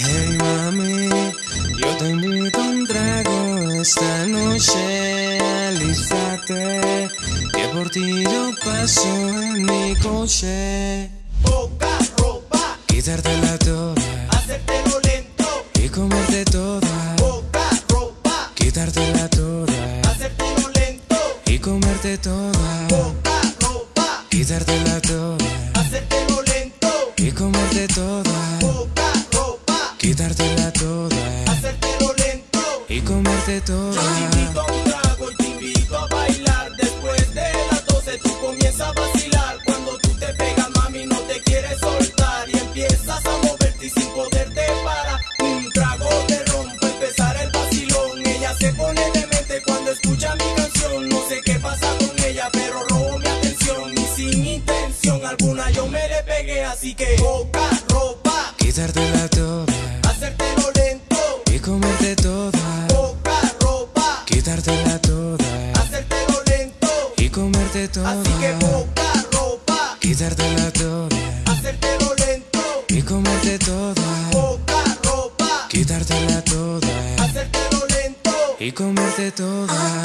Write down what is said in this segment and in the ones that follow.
Hey mami, yo te invito a un trago esta noche, alístate, que por ti yo paso en mi coche. Poca ropa, Quitártela toda hacértelo lento. y comerte toda. Poca ropa, Quitártela toda hacértelo lento. y comerte toda. Poca Quitártela toda hacértelo lento. y comerte Yo te toda. invito a un trago y te invito a bailar. Después de las 12 tú comienzas a vacilar. Cuando tú te pegas, mami, no te quieres soltar. Y empiezas a moverte y sin poderte parar. Un trago te rompe, empezar el vacilón. Ella se pone demente cuando escucha mi canción. No sé qué pasa con ella, pero robo mi atención. Y sin intención alguna yo me le pegué. Así que poca ropa, toda hacértelo lento. Comerte toda. Poca ropa, Quitártela toda hacértelo lento. y comerte toda. Así que poca ropa, Quitártela toda hacértelo lento. y comerte toda. Poca ropa, Quitártela toda hacértelo lento. y comerte toda.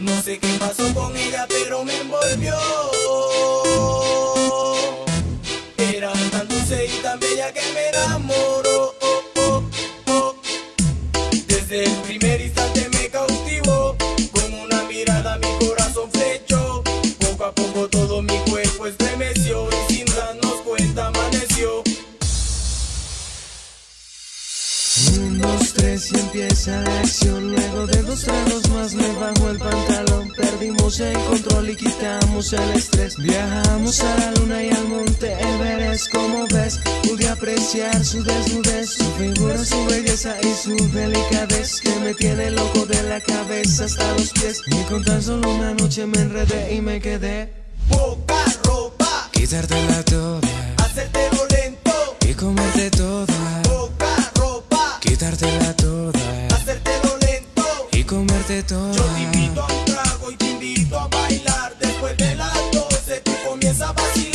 No sé qué pasó con ella, pero me envolvió. Era tan dulce y tan bella que me enamoró. Primer instante me cautivó. Con una mirada mi corazón flechó. Poco a poco todo mi cuerpo estremeció. Y sin darnos cuenta amaneció. Un, dos, tres y empieza la acción. Luego de dos tragos más me bajo el pantalón. Perdimos el control y quitamos el estrés. Viajamos a la luna y al monte Everest. Como su desnudez, su figura, su belleza y su delicadez que me tiene loco de la cabeza hasta los pies. Y con tan solo una noche me enredé y me quedé. Poca ropa, quitarte la toda, hacerte violento y comerte toda, poca ropa, quitarte la toda, hacerte violento y comerte toda. Yo te invito a un trago y te invito a bailar. Después de las 12 tú comienzas a vacilar.